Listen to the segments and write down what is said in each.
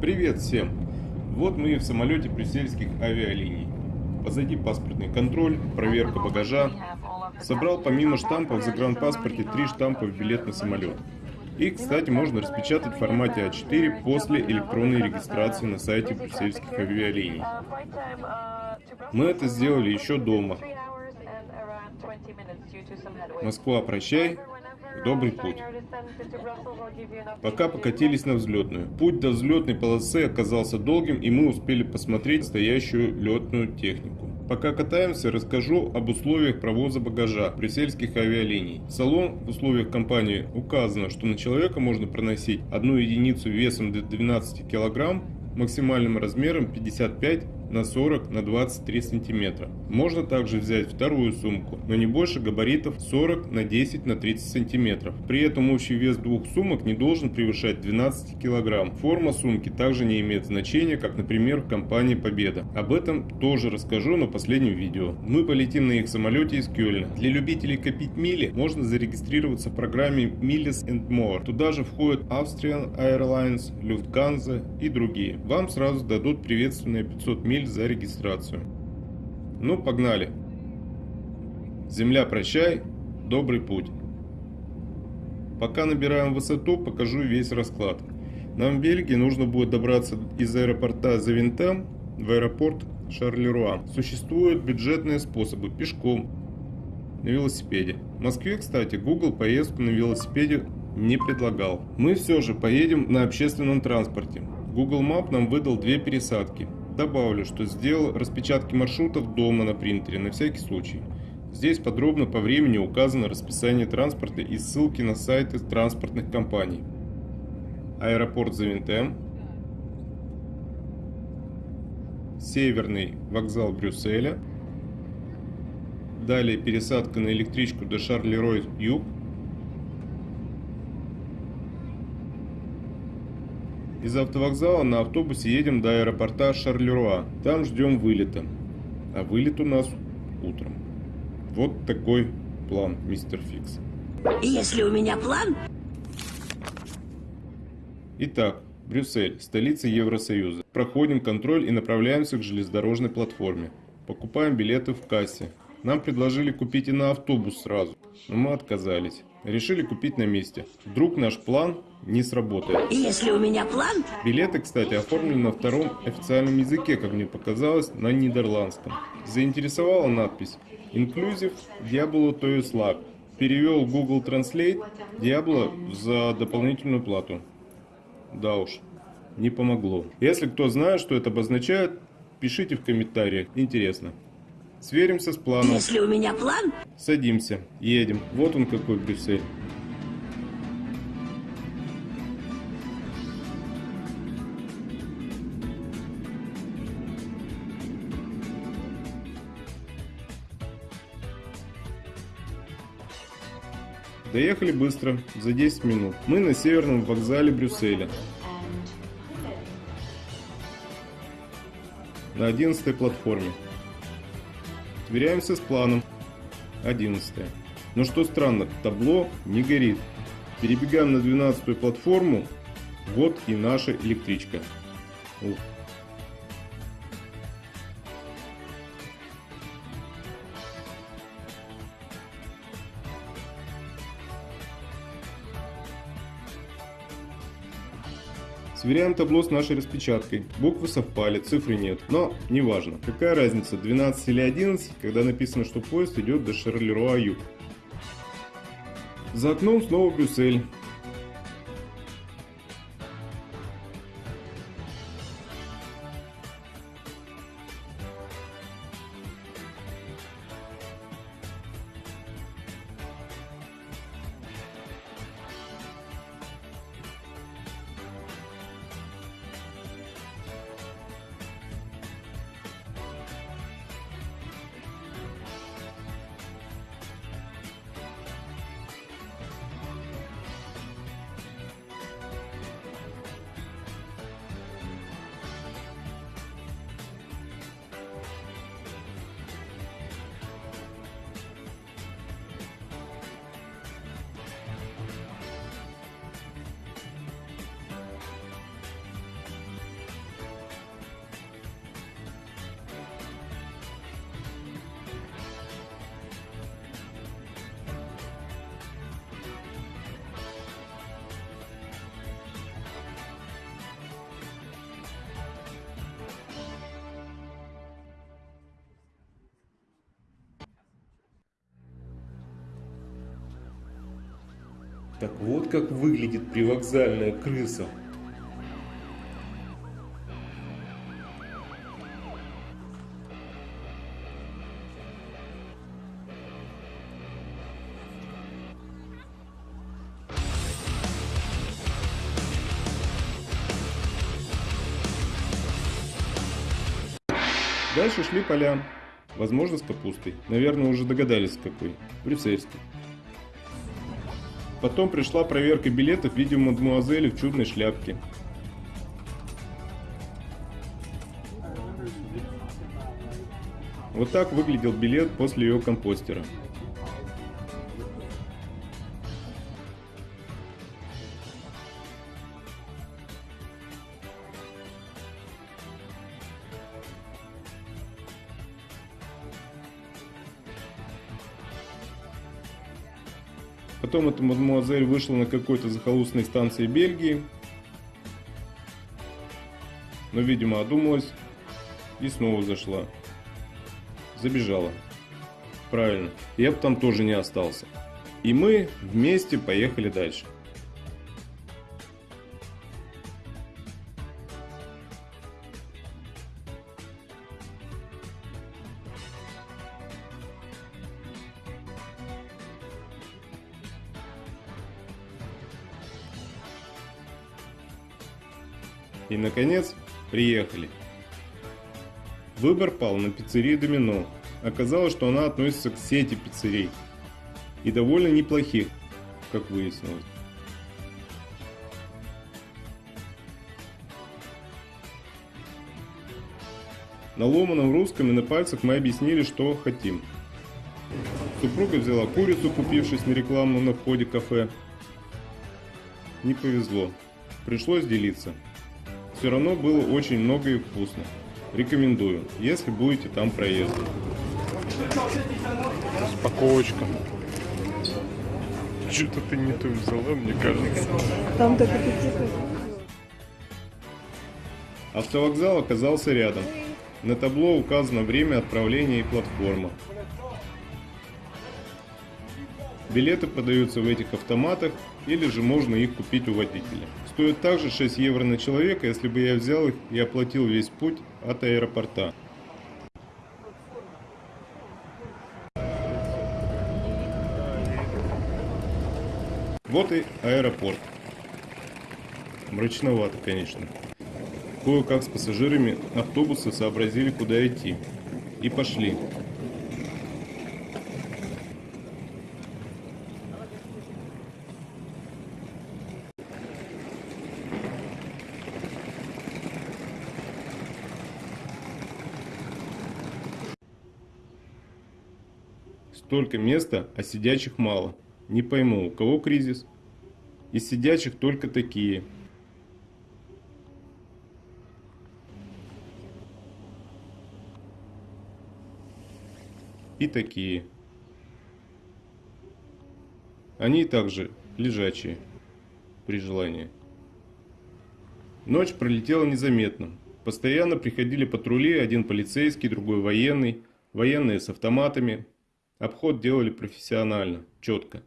Привет всем! Вот мы в самолете брюссельских авиалиний. Позади паспортный контроль, проверка багажа. Собрал помимо штампов в загранпаспорте три штампа в билет на самолет. Их, кстати, можно распечатать в формате А4 после электронной регистрации на сайте брюссельских авиалиний. Мы это сделали еще дома. Москва, прощай, добрый путь. Пока покатились на взлетную. Путь до взлетной полосы оказался долгим, и мы успели посмотреть настоящую летную технику. Пока катаемся, расскажу об условиях провоза багажа брюссельских авиалиний. В салон в условиях компании указано, что на человека можно проносить одну единицу весом до 12 кг, максимальным размером 55 на 40 на 23 сантиметра. Можно также взять вторую сумку, но не больше габаритов 40 на 10 на 30 сантиметров. При этом общий вес двух сумок не должен превышать 12 килограмм. Форма сумки также не имеет значения, как, например, в компании Победа. Об этом тоже расскажу на последнем видео. Мы полетим на их самолете из Кёльна. Для любителей копить мили можно зарегистрироваться в программе Miles and More. Туда же входят Austrian Airlines, Lufthansa и другие. Вам сразу дадут приветственные 500 миль за регистрацию. Ну, погнали. Земля, прощай, добрый путь. Пока набираем высоту, покажу весь расклад. Нам в Бельгии нужно будет добраться из аэропорта Завинтем в аэропорт Шарлеруа. Существуют бюджетные способы пешком, на велосипеде. В Москве, кстати, Google поездку на велосипеде не предлагал. Мы все же поедем на общественном транспорте. Google Map нам выдал две пересадки. Добавлю, что сделал распечатки маршрутов дома на принтере на всякий случай. Здесь подробно по времени указано расписание транспорта и ссылки на сайты транспортных компаний. Аэропорт Завинтем, Северный вокзал Брюсселя, далее пересадка на электричку до Шарлерой-Юг, Из автовокзала на автобусе едем до аэропорта Шарлеруа. Там ждем вылета. А вылет у нас утром. Вот такой план, мистер Фикс. Если у меня план... Итак, Брюссель, столица Евросоюза. Проходим контроль и направляемся к железнодорожной платформе. Покупаем билеты в кассе. Нам предложили купить и на автобус сразу, но мы отказались. Решили купить на месте. Вдруг наш план не сработает. Если у меня план... Билеты, кстати, оформлены на втором официальном языке, как мне показалось, на нидерландском. Заинтересовала надпись «Inclusive Diablo to Slack». Перевел Google Translate Diablo за дополнительную плату. Да уж, не помогло. Если кто знает, что это обозначает, пишите в комментариях. Интересно. Сверимся с планом. Если у меня план... Садимся, едем. Вот он какой Брюссель. Доехали быстро, за 10 минут. Мы на северном вокзале Брюсселя. На 11 платформе. Сверяемся с планом. 11. Но что странно, табло не горит. Перебегаем на 12 платформу. Вот и наша электричка. Ух. Сверяем табло с нашей распечаткой. Буквы совпали, цифры нет. Но неважно. Какая разница, 12 или 11, когда написано, что поезд идет до Шарлеруа-Юг. За окном снова Брюссель. Так вот как выглядит привокзальная крыса. Дальше шли поля. Возможно, с капустой. Наверное, уже догадались, какой. Брюссельской. Потом пришла проверка билетов в виде мадемуазели в чудной шляпке. Вот так выглядел билет после ее компостера. Потом эта мадемуазель вышла на какой-то захолустной станции Бельгии. Но, видимо, одумалась и снова зашла. Забежала. Правильно. Я бы там тоже не остался. И мы вместе поехали дальше. И, наконец, приехали. Выбор пал на пиццерию Домино. Оказалось, что она относится к сети пиццерий. И довольно неплохих, как выяснилось. На ломаном русском и на пальцах мы объяснили, что хотим. Супруга взяла курицу, купившись на рекламу на входе кафе. Не повезло. Пришлось делиться. Все равно было очень много и вкусно. Рекомендую, если будете там проездом. Распаковочка. Что-то ты не то взяла, мне кажется. Там так аппетитно. Автовокзал оказался рядом. На табло указано время отправления и платформа. Билеты подаются в этих автоматах или же можно их купить у водителя. Стоит также 6 евро на человека, если бы я взял их и оплатил весь путь от аэропорта. Вот и аэропорт. Мрачновато, конечно. Кое-как с пассажирами автобуса сообразили, куда идти. И пошли. Столько места, а сидячих мало. Не пойму, у кого кризис? Из сидячих только такие. И такие. Они также лежачие, при желании. Ночь пролетела незаметно. Постоянно приходили патрули, один полицейский, другой военный, военные с автоматами, Обход делали профессионально, четко.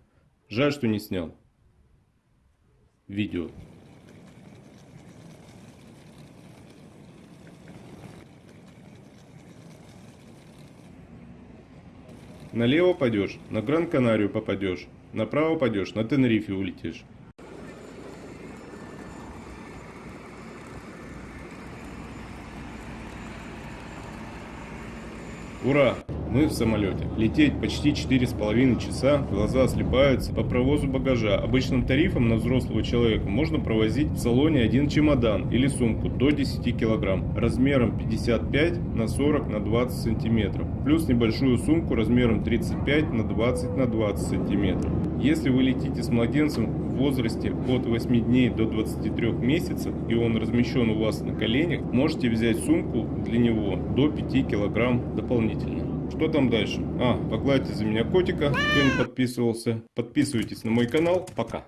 Жаль, что не снял. Видео. Налево пойдешь, на Гран-Канарию попадешь. Направо пойдешь, на Тенерифе улетишь. Ура! Мы в самолете. Лететь почти четыре с половиной часа, глаза слепаются. По провозу багажа обычным тарифом на взрослого человека можно провозить в салоне один чемодан или сумку до 10 килограмм размером 55 на 40 на 20 сантиметров. Плюс небольшую сумку размером 35 на 20 на 20 сантиметров. Если вы летите с младенцем в возрасте от 8 дней до 23 месяцев и он размещен у вас на коленях, можете взять сумку для него до 5 килограмм дополнительно. Что там дальше? А, погладьте за меня котика, кто не подписывался. Подписывайтесь на мой канал. Пока.